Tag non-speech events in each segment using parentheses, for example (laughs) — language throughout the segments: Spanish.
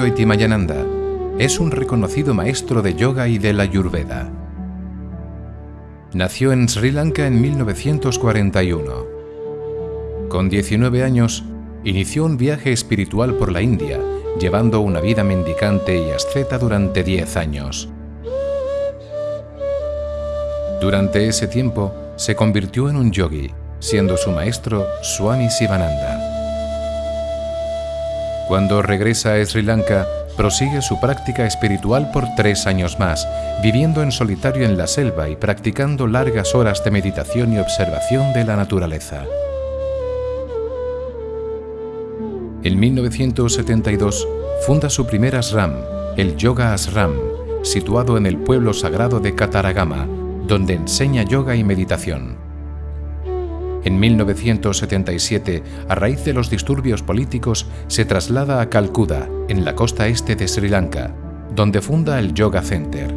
Swami Yoitimayananda es un reconocido maestro de yoga y de la Ayurveda. Nació en Sri Lanka en 1941. Con 19 años, inició un viaje espiritual por la India, llevando una vida mendicante y asceta durante 10 años. Durante ese tiempo, se convirtió en un yogi, siendo su maestro Swami Sivananda. Cuando regresa a Sri Lanka, prosigue su práctica espiritual por tres años más, viviendo en solitario en la selva y practicando largas horas de meditación y observación de la naturaleza. En 1972 funda su primer ashram, el Yoga Ashram, situado en el pueblo sagrado de Kataragama, donde enseña yoga y meditación. En 1977, a raíz de los disturbios políticos, se traslada a Calcuta, en la costa este de Sri Lanka, donde funda el Yoga Center.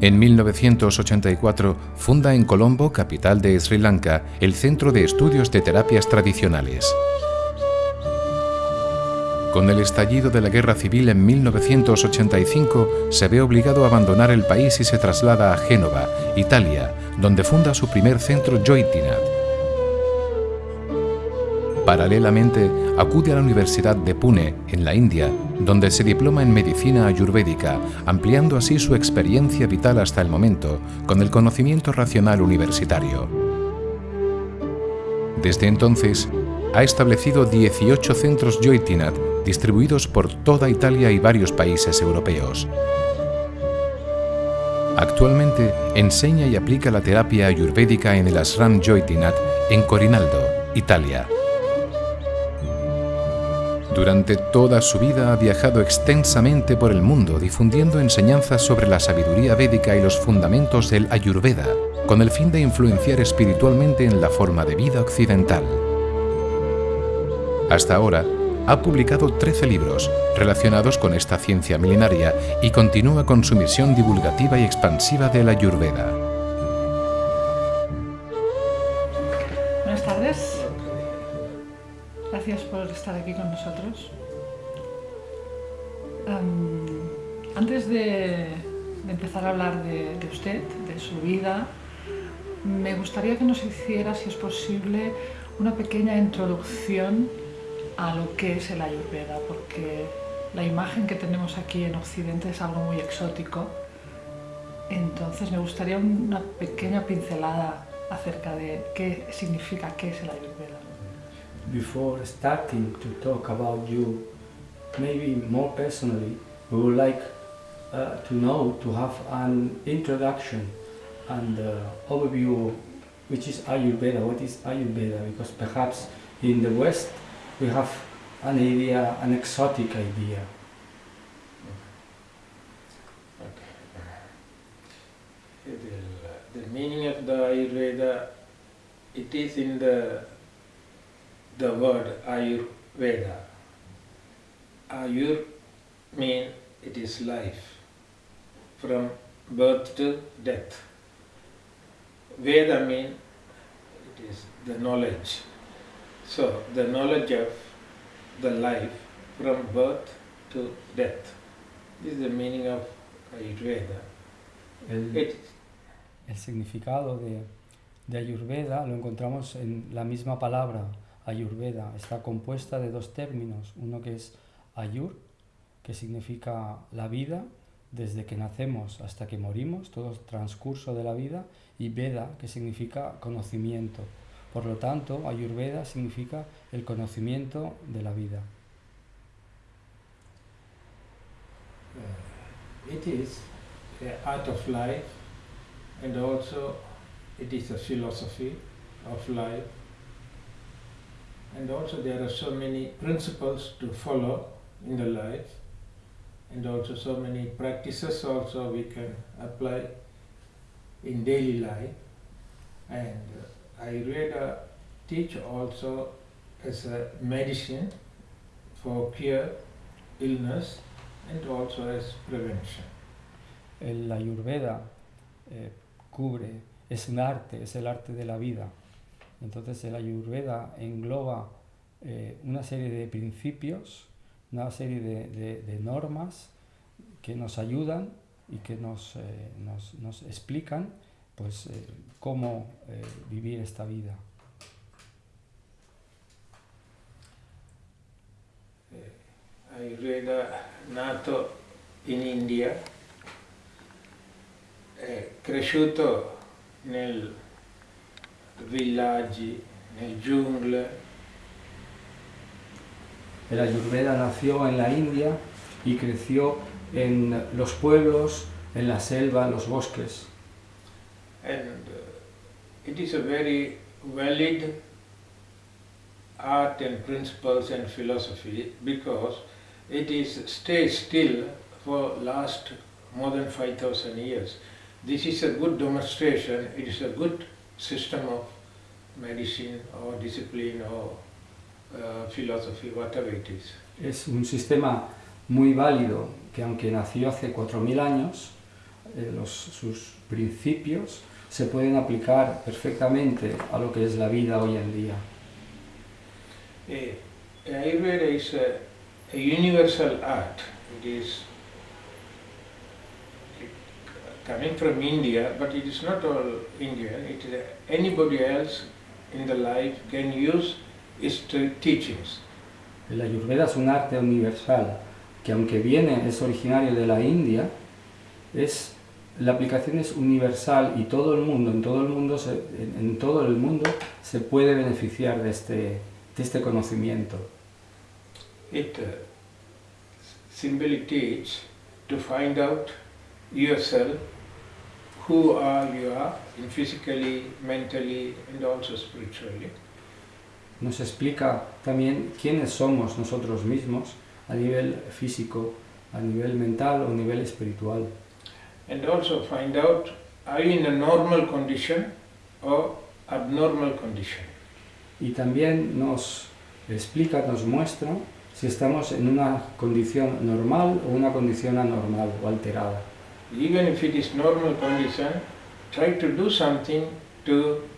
En 1984 funda en Colombo, capital de Sri Lanka, el Centro de Estudios de Terapias Tradicionales. Con el estallido de la Guerra Civil en 1985, se ve obligado a abandonar el país y se traslada a Génova, Italia, donde funda su primer centro Joitinat. Paralelamente, acude a la Universidad de Pune, en la India, donde se diploma en medicina ayurvédica, ampliando así su experiencia vital hasta el momento con el conocimiento racional universitario. Desde entonces, ha establecido 18 centros Joitinat distribuidos por toda Italia y varios países europeos. Actualmente enseña y aplica la terapia ayurvédica en el Ashram Joitinat en Corinaldo, Italia. Durante toda su vida ha viajado extensamente por el mundo difundiendo enseñanzas sobre la sabiduría védica y los fundamentos del Ayurveda, con el fin de influenciar espiritualmente en la forma de vida occidental. Hasta ahora, ha publicado 13 libros relacionados con esta ciencia milenaria y continúa con su misión divulgativa y expansiva de la Ayurveda. Buenas tardes. Gracias por estar aquí con nosotros. antes de, empezar a hablar de, de usted, de su vida, me gustaría que nos hiciera, si es posible, una pequeña introducción a lo que es el Ayurveda, porque la imagen que tenemos aquí en Occidente es algo muy exótico. Entonces me gustaría una pequeña pincelada acerca de qué significa, qué es el Ayurveda. Before starting to talk about you, maybe more personally, we would like uh, to know, to have an introduction and uh, overview which is Ayurveda, what is Ayurveda, because perhaps in the West we have an idea, an exotic idea. The, the meaning of the Ayurveda, it is in the, the word Ayurveda. Ayur means it is life, from birth to death. Veda means it is the knowledge. So, the knowledge of the life from birth to death. This is the meaning of Ayurveda. El, el significado de, de Ayurveda lo encontramos en la misma palabra, Ayurveda. Está compuesta de dos términos, uno que es Ayur, que significa la vida, desde que nacemos hasta que morimos, todo el transcurso de la vida, y Veda, que significa conocimiento. Por lo tanto, Ayurveda significa el conocimiento de la vida. Uh, it is the art of life and also it is a philosophy of life and also there are so many principles to follow in the life and also so many practices also we can apply in daily life and uh, Ayurveda teach also as a medicine for cure illness and also as prevention. El Ayurveda eh, cubre, es un arte, es el arte de la vida. Entonces el Ayurveda engloba eh, una serie de principios, una serie de, normas que nos ayudan y que nos, eh, nos, explican pues, eh, cómo vivir esta vida. Ayurveda nato in India, è cresciuto nel villaggi, nel giungle. El Ayurveda nació en la India y creció en los pueblos, en la selva, en los bosques. And uh, it is a very valid art and principles and philosophy because it is stayed still for last more than 5000 years. This is a good demonstration, it is a good system of medicine or discipline or uh, philosophy, whatever it is. Es un sistema muy válido que aunque nació hace 4.000 años, eh, los, sus principios se pueden aplicar perfectamente a lo que es la vida hoy en día. Eh, Ayurveda is a, a universal art. It is coming from India, but it is not all Indian. It is anybody else in the life can use its teachings. El Ayurveda es un arte universal que aunque viene, es originario de la India, es, la aplicación es universal y todo el mundo, en todo el mundo, se, en, en todo el mundo se puede beneficiar de este, de este conocimiento. It uh, simply teaches to find out yourself who are you are, in physically, mentally and also spiritually. Nos explica también quiénes somos nosotros mismos a nivel físico, a nivel mental o a nivel espiritual. And also find out are you in a normal condition or abnormal condition. Y también nos explica, nos muestra si estamos en una condición normal o una condición anormal o alterada even if it is normal condition, try to do something to,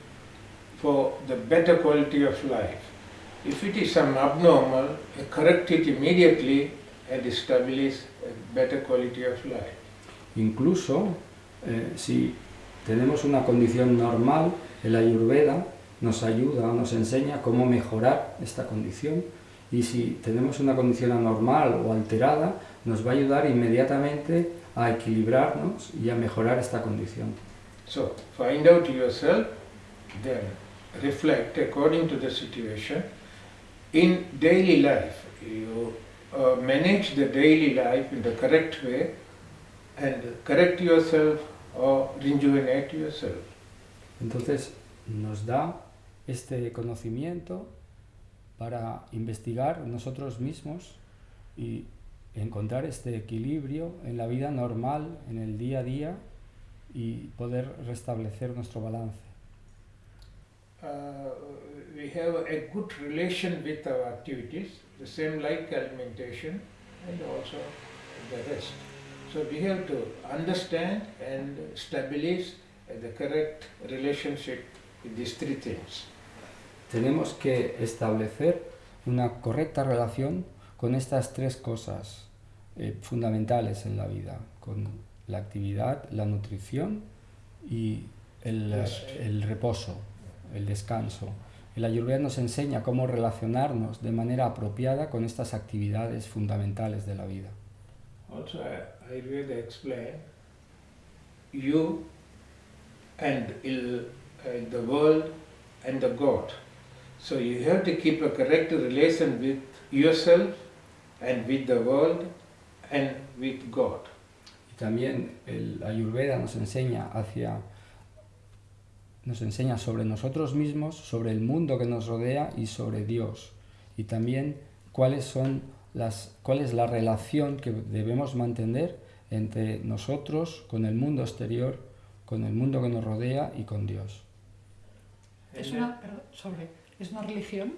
for the better quality of life. If it is some abnormal, correct it immediately and establish a better quality of life. Incluso eh, si tenemos una condición normal, el Ayurveda nos ayuda, nos enseña cómo mejorar esta condición y si tenemos una condición anormal o alterada, nos va a ayudar inmediatamente a equilibrarnos y a mejorar esta condición. So, find out yourself, then reflect according to the situation. In daily life, you uh, manage the daily life in the correct way and correct yourself or rejuvenate yourself. Entonces, nos da este conocimiento para investigar nosotros mismos y encontrar este equilibrio en la vida normal, en el día a día y poder restablecer nuestro balance. Uh, we have a good relation with our activities, the same like alimentation and also the rest. So we have to understand and establish the correct relationship with these three things. Tenemos que establecer una correcta relación con estas tres cosas eh, fundamentales en la vida, con la actividad, la nutrición y el, el reposo, el descanso. El Ayurveda nos enseña cómo relacionarnos de manera apropiada con estas actividades fundamentales de la vida. Also, Ayurveda explain you and il, uh, the world and the God. So you have to keep a correct relation with yourself and with the world and with God. Y también el Ayurveda nos enseña hacia nos enseña sobre nosotros mismos, sobre el mundo que nos rodea y sobre Dios. Y también cuáles son las, cuál es la relación que debemos mantener entre nosotros, con el mundo exterior, con el mundo que nos rodea y con Dios. Es una, sobre, ¿es una religión?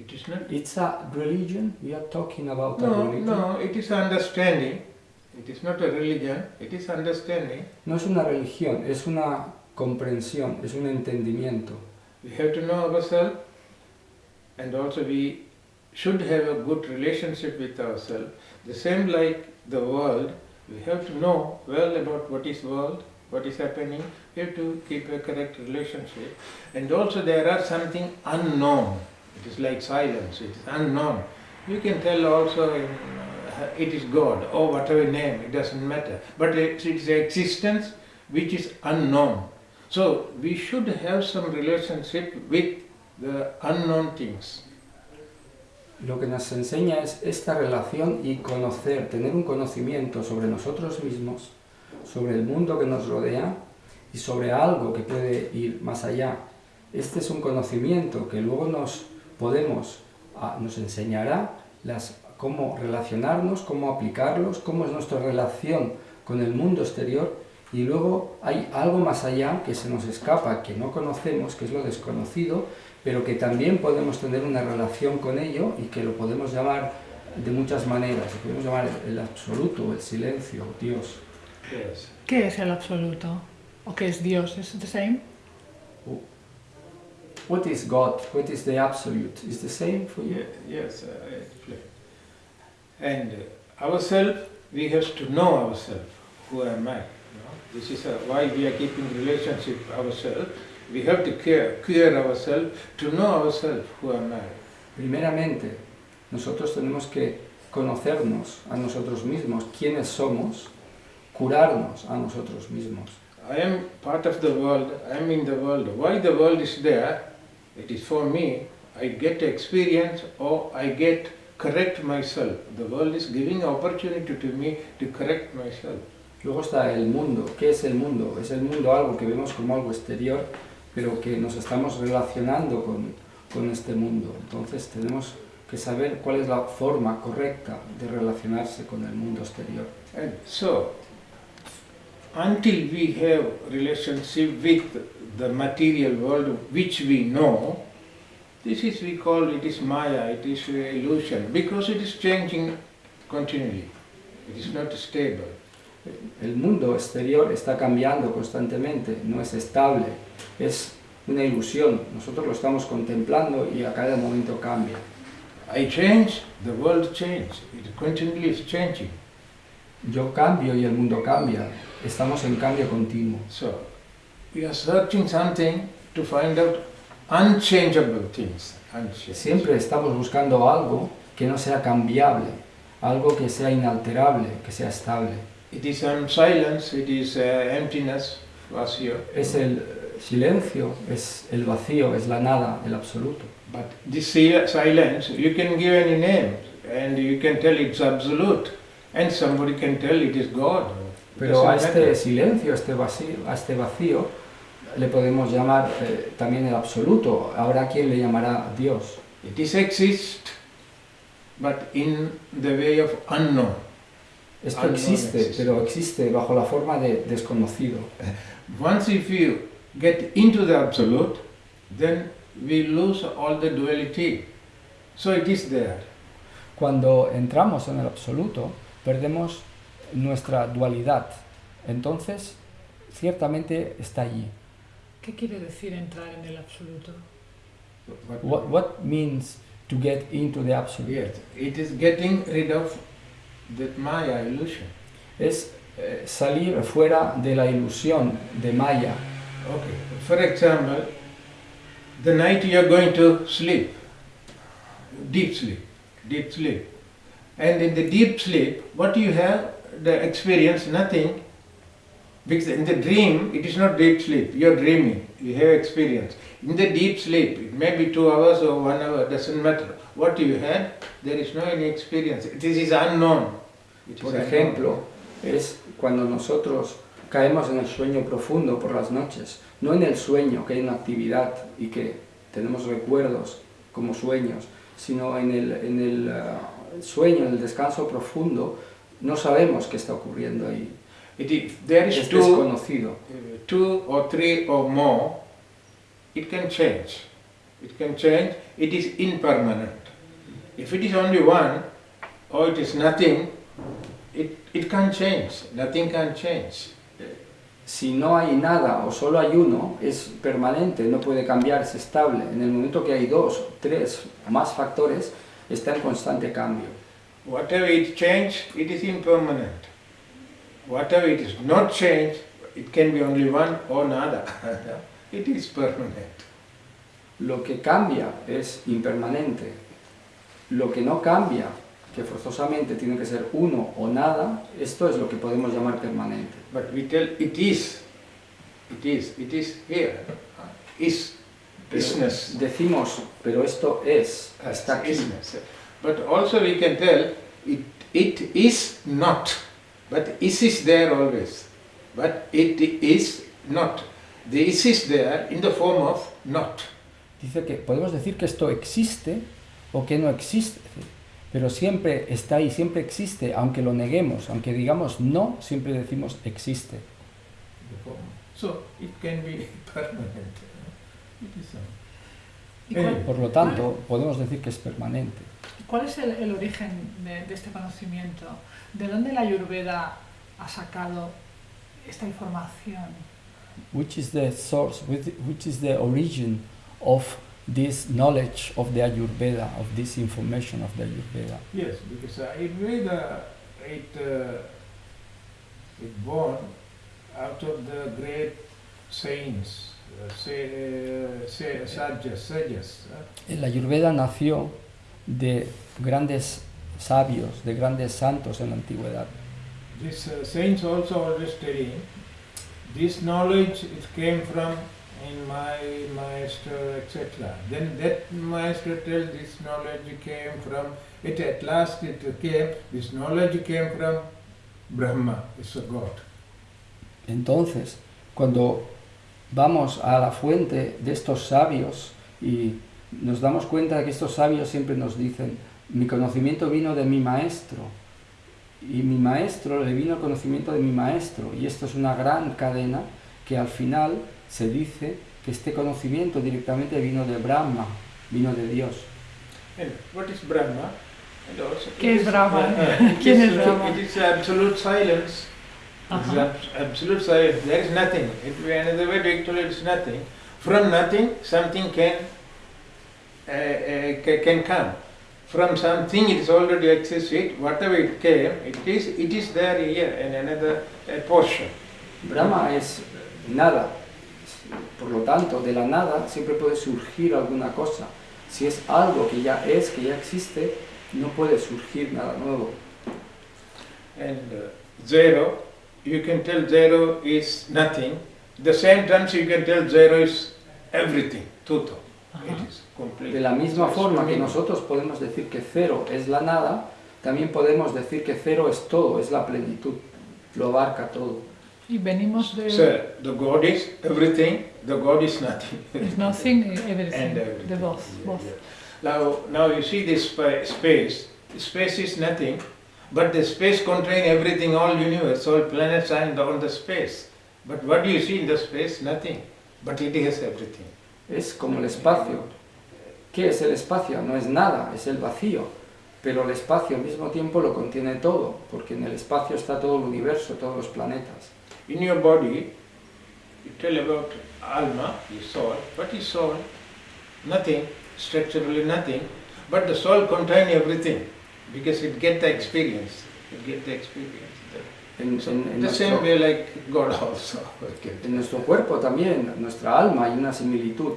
It is not. It's a religion. We are talking about no, a religion. No, it is understanding. It is not a religion. It is understanding. No es una religión, es una comprensión, es un entendimiento. We have to know ourselves and also we should have a good relationship with ourselves. The same like the world, we have to know well about what is world, what is happening, we have to keep a correct relationship. And also there are something unknown, it is like silence, it is unknown. You can tell also in, uh, it is God or whatever name, it doesn't matter. But it's, it's existence which is unknown. So we should have some relationship with the unknown things. Lo que nos enseña es esta relación y conocer, tener un conocimiento sobre nosotros mismos, sobre el mundo que nos rodea y sobre algo que puede ir más allá. Este es un conocimiento que luego nos podemos, ah, nos enseñará las, cómo relacionarnos, cómo aplicarlos, cómo es nuestra relación con el mundo exterior y luego hay algo más allá que se nos escapa, que no conocemos, que es lo desconocido, pero que también podemos tener una relación con ello y que lo podemos llamar de muchas maneras. Lo podemos llamar el absoluto, el silencio, Dios. ¿Qué es el absoluto? ¿O qué es Dios? ¿Es the same? What is God? What is the absolute? Is the same for you? Yes, uh, and uh, ourselves, we have to know ourselves. Who am I? Know? This is uh, why we are keeping relationship ourselves. We have to care, cure ourselves, to know ourselves. Who am I? Primeramente, nosotros tenemos que conocernos a nosotros mismos, quiénes somos, curarnos a nosotros mismos. I am part of the world, I am in the world. Why the world is there? It is for me. I get experience or I get correct myself. The world is giving opportunity to me to correct myself. Luego está el mundo. ¿Qué es el mundo? Es el mundo algo que vemos como algo exterior, pero que nos estamos relacionando con, con este mundo. Entonces tenemos que saber cuál es la forma correcta de relacionarse con el mundo exterior. And so, until we have relationship with the material world which we know, this is we call it is maya, it is illusion, because it is changing continually. It is not stable. El mundo exterior está cambiando constantemente, no es estable, es una ilusión. Nosotros lo estamos contemplando y a cada momento cambia. I change, the world changes. It continually is changing. Yo cambio y el mundo cambia. Estamos en cambio continuo. So, we are searching something to find out unchangeable things. Unchangeable. Siempre estamos buscando algo que no sea cambiable, algo que sea inalterable, que sea estable. It is silence, it is uh, emptiness, vacío. Es el silencio, es el vacío, es la nada, el absoluto. But this sil- silence, you can give any name and you can tell it's absolute and somebody can tell it is God. Pero a este silencio, a este vacío, a este vacío le podemos llamar eh, también el absoluto. Habrá quien le llamará Dios. It is exist, but in the way of unknown. Esto existe, exists. pero existe bajo la forma de desconocido. (laughs) Once if you get into the absolute, then we lose all the duality. So it is there. Cuando entramos en el absoluto, perdemos nuestra dualidad. Entonces, ciertamente está allí. ¿Qué quiere decir entrar en el absoluto? What means to get into the absolute? Yes, it is getting rid of that Maya illusion. Es eh, salir fuera de la ilusión de Maya. Okay. For example, the night you are going to sleep, deep sleep, deep sleep. And in the deep sleep, what do you have, the experience, nothing. Because in the dream, it is not deep sleep, you are dreaming, you have experience. In the deep sleep, it may be two hours or one hour, doesn't matter. What you had, there is no any experience. This is unknown. It is Por unknown. ejemplo, es cuando nosotros caemos en el sueño profundo por las noches, no en el sueño, que hay una actividad y que tenemos recuerdos como sueños, sino en el, en el ah, sueño, en el descanso profundo, no sabemos qué está ocurriendo ahí. It is, there is Es two desconocido. uh, two or three or more, it can change. It can change. It is impermanent. If it is only one, or it is nothing, it, it can't change. Nothing can change. si no hay nada o solo hay uno, es permanente, no puede cambiar, es estable. En el momento que hay dos, tres o más factores, está en constante cambio. Whatever it change, it is impermanent. Whatever it is not change, it can be only one or nada. (laughs) it is permanent. Lo que cambia es impermanente. Lo que no cambia, que forzosamente tiene que ser uno o nada, esto es lo que podemos llamar permanente. But we tell it is, it is, it is here, is, Pero isness. decimos, pero esto es, está aquí. But also we can tell it, it is not, but is is there always. But it is not. The is is there in the form of not. Dice que podemos decir que esto existe o que no existe, pero siempre está ahí, siempre existe, aunque lo neguemos, aunque digamos no, siempre decimos existe. The form. So it can be (laughs) permanent. It is so. ¿Y cuál, Por lo tanto, podemos decir que es permanente. Cuál es el, el origen de, de este conocimiento? ¿De dónde la Ayurveda ha sacado esta información? Which is the source, which is the origin of this knowledge of the Ayurveda, of this information of the Ayurveda? Yes, because Ayurveda, it, uh, it born out of the great saints, uh, say, uh, say, sages, sages. uh, La Ayurveda nació de grandes sabios, de grandes santos en la antigüedad. These uh, saints also always telling, this knowledge it came from in my master, etc. Then that master tell this knowledge came from, it at last it came, this knowledge came from Brahma, it's a God. Entonces, cuando vamos a la fuente de estos sabios y nos damos cuenta de que estos sabios siempre nos dicen, mi conocimiento vino de mi maestro y mi maestro le vino el conocimiento de mi maestro y esto es una gran cadena que al final se dice que este conocimiento directamente vino de Brahma, vino de Dios. What is Brahma? ¿Qué it es is- Brahma? uh, uh, it ¿Quién is, es uh, Brahma? It is absolute silence. It is Ajá. abs- absolute silence. There is nothing. It, another way to actually it is nothing. From nothing, something can uh, uh, ca- can come. From something it is already existed. Whatever it came, it is it is there here in another uh, portion. Brahma es nada. Por lo tanto, de la nada siempre puede surgir alguna cosa. Si es algo que ya es, que ya existe, no puede surgir nada nuevo. And uh, zero, you can tell zero is nothing. The same terms you can tell zero is everything, total. Ajá. It is complete. De la misma It's forma que nosotros podemos decir que cero es la nada, también podemos decir que cero es todo, es la plenitud, lo abarca todo. Y venimos de... So the God is everything, the God is nothing. Is nothing, (laughs) everything. De both, Yeah, both. yeah. Now, now you see this spa- space. Space is nothing, but the space contain everything, all universe, all planets and all the space. But what do you see in the space? Nothing. But it has everything. Es como el espacio. ¿Qué es el espacio? No es nada, es el vacío. Pero el espacio al mismo tiempo lo contiene todo, porque en el espacio está todo el universo, todos los planetas. In your body, you tell about alma, your soul. What is soul? Nothing, structurally nothing. But the soul contain everything because it get the experience. It get the experience. En, en- en the nuestro, same way like God also. Okay. en nuestro cuerpo también, nuestra alma, hay una similitud.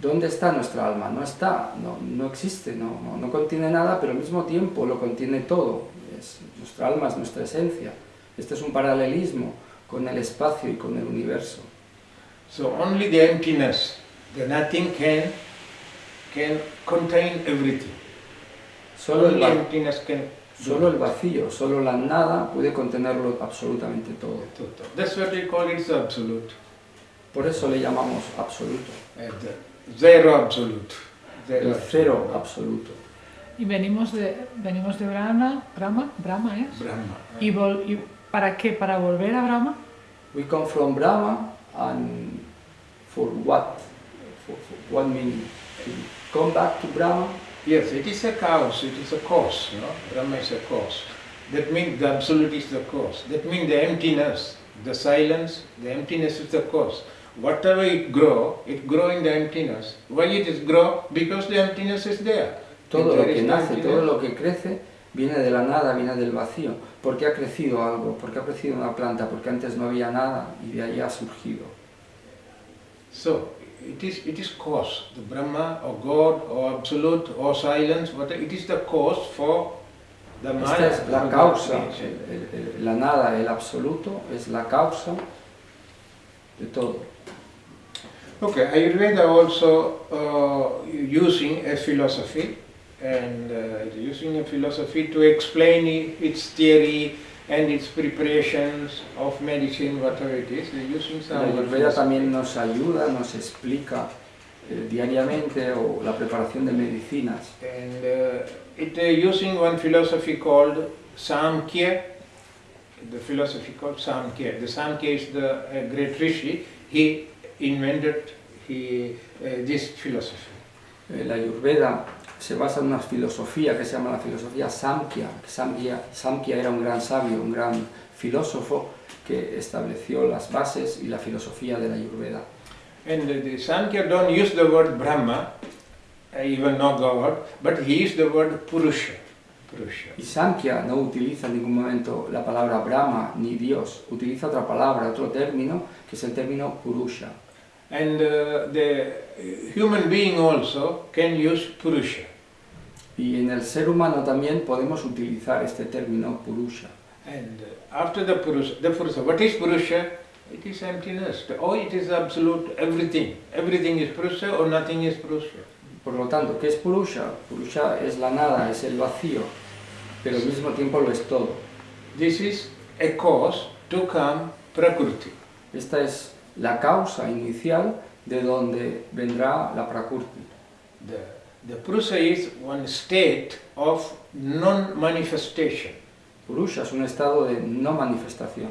¿Dónde está nuestra alma? No está, no, no existe, no, no, no contiene nada, pero al mismo tiempo lo contiene todo. Es, nuestra alma es nuestra esencia. Este es un paralelismo con el espacio y con el universo. So only the emptiness, the nothing can can contain everything. Solo el, only va- emptiness can solo el vacío, solo la nada puede contenerlo absolutamente todo. That's what we call it absolute. Por eso le llamamos absoluto, the zero absolute. Zero el cero absoluto. Y venimos de, venimos de Brahma, Brahma, Brahma es. Brahma. ¿Y, vol- y para qué? ¿Para volver a Brahma? We come from Brahma and for what? For, for what meaning? To come back to Brahma? Yes, it is a cause, it is a cause, you know. Brahma is a cause. That means the absolute is the cause. That means the emptiness. The silence, the emptiness is the cause. Whatever it grow, it grow in the emptiness. Why it is grow? Because the emptiness is there. Todo lo que nace, emptiness- todo lo que crece, viene de la nada, viene del vacío. Porque ha crecido algo, porque ha crecido una planta, porque antes no había nada y de ahí ha surgido. So it is it is cause, the Brahma or God or absolute or silence, whatever it is the cause for the Esta Maya. es la the causa, el- el- el- la nada, el absoluto, es la causa de todo. Okay, Ayurveda also uh, using a philosophy and uh, using a philosophy to explain its theory and its preparations of medicine, whatever it is. They're using La some Ayurveda también nos ayuda, nos explica eh, diariamente o la preparación de medicinas. And uh, it uh, using one philosophy called Samkhya, the philosophy called Samkhya. The Samkhya is the uh, great rishi. He invented he, uh, this philosophy. Eh, La Ayurveda se basa en una filosofía que se llama la filosofía Samkhya. Samkhya, Samkhya era un gran sabio, un gran filósofo que estableció las bases y la filosofía de la Ayurveda. And uh, the Samkhya don't use the word Brahma, uh, even not God, but he used the word Purusha. Purusha. Y Samkhya no utiliza en ningún momento la palabra Brahma ni Dios, utiliza otra palabra, otro término, que es el término Purusha. And uh, the human being also can use Purusha. Y en el ser humano también podemos utilizar este término Purusha. And uh, after the Purusha, the Purusha, what is Purusha? It is emptiness. Oh, it is absolute everything. Everything is Purusha or nothing is Purusha. Por lo tanto, ¿qué es Purusha? Purusha es la nada, es el vacío, pero al mismo tiempo lo es todo. This is a cause to come Prakriti. Esta es la causa inicial de donde vendrá la Prakrti. The, the Purusha is one state of non-manifestation. Purusha es un estado de no manifestación.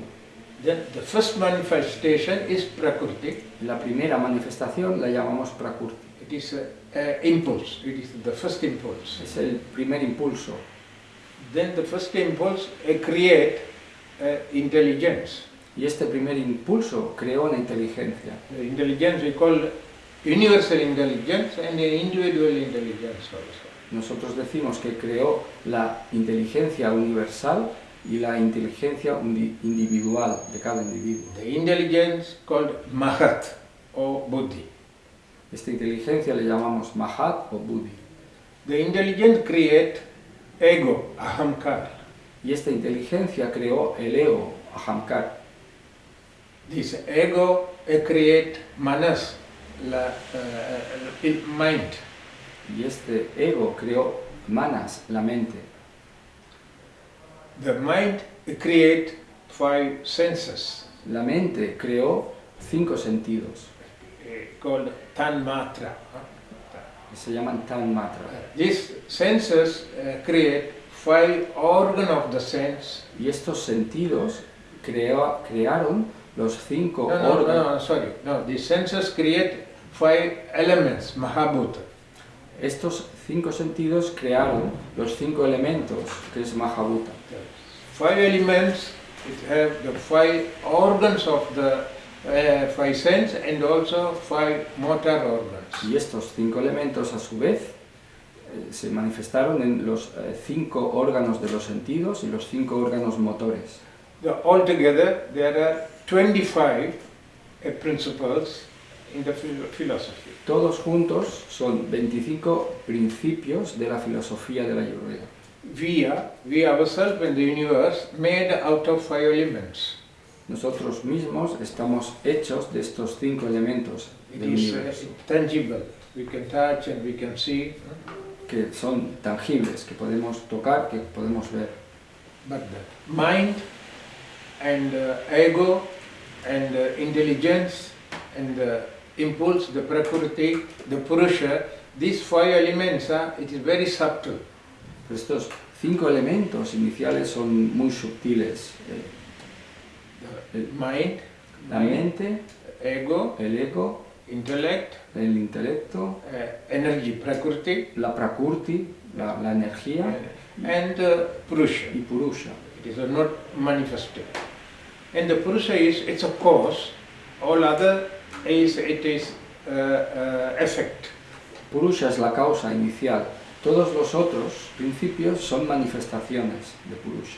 Then the first manifestation is Prakriti. La primera manifestación la llamamos Prakrti. It is a, a impulse. It is the first impulse. Es el primer impulso. Then the first impulse uh, create uh, intelligence. Y este primer impulso creó una inteligencia. The intelligence we call universal intelligence and individual intelligence also. Nosotros decimos que creó la inteligencia universal y la inteligencia individual de cada individuo. The intelligence called Mahat or Buddhi. Esta inteligencia le llamamos Mahat o Buddhi. The intelligence create ego, ahamkar. Y esta inteligencia creó el ego, Ahamkar. This ego create manas, la, uh, uh, mind. Y este ego creó Manas, la mente. The mind create five senses La mente creó cinco sentidos, uh, called tanmatra. que se llaman Tanmatra. These senses uh, create five organ of the sense. Y estos sentidos creó- crearon los cinco No, no, órganos. no, sorry. No, the senses create five elements, mahabhuta. Estos cinco sentidos crearon los cinco elementos, que es Mahabhuta. Five elements, it have the five organs of the uh, five sense and also five motor organs. Y estos cinco elementos, a su vez, eh, se manifestaron en los eh, cinco órganos de los sentidos y los cinco órganos motores. The, altogether, there are 25 uh, principles in the phil- philosophy. Todos juntos son 25 principios de la filosofía de la Ayurveda. We are, we ourselves and the universe made out of five elements. Nosotros mismos estamos hechos de estos cinco elementos It del is uh, universo, tangible. We can touch and we can see. que son tangibles, que podemos tocar, que podemos ver. But the mind and uh, ego and uh, intelligence and the impulse, the prakriti, the purusha, these five elements, are, it is very subtle. Estos cinco elementos iniciales son muy sutiles. The mind, La mente, ego, el ego, intellect, el intelecto, uh, energy, prakriti, la prakurti, la, la energía and uh, purusha. y purusha. It is not manifested. And the Purusha is, it's a cause, all other is, it is uh, uh, effect. Purusha es la causa inicial. Todos los otros principios son manifestaciones de Purusha.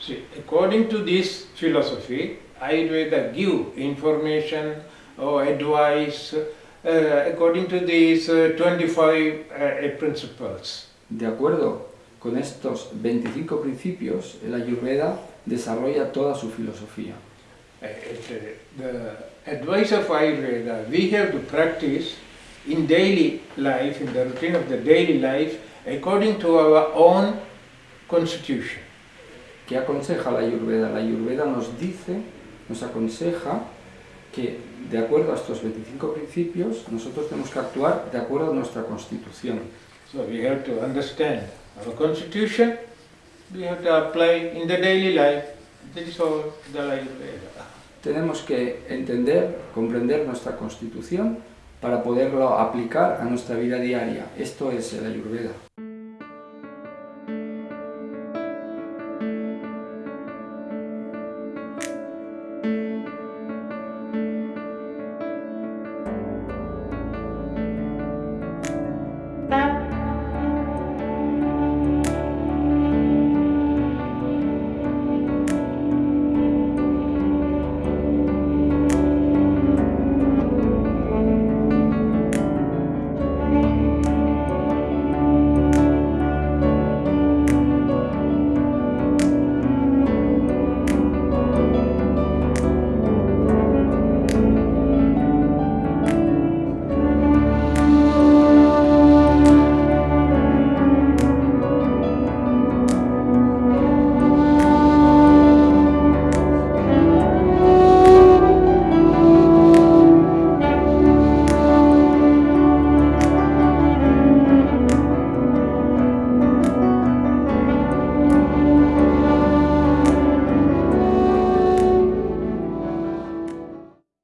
See, according to this philosophy, Ayurveda give information or advice uh, according to these uh, 25 uh, principles. De acuerdo con estos 25 principios, el Ayurveda desarrolla toda su filosofía. It, uh, the advice of Ayurveda, we have to practice in daily life, in the routine of the daily life, according to our own constitution. ¿Qué aconseja la Ayurveda? La Ayurveda nos dice, nos aconseja que de acuerdo a estos 25 principios nosotros tenemos que actuar de acuerdo a nuestra constitución. So we have to understand our constitution, we have to apply in the daily life. This is all the. Tenemos que entender, comprender nuestra constitución para poderlo aplicar a nuestra vida diaria. Esto es el Ayurveda.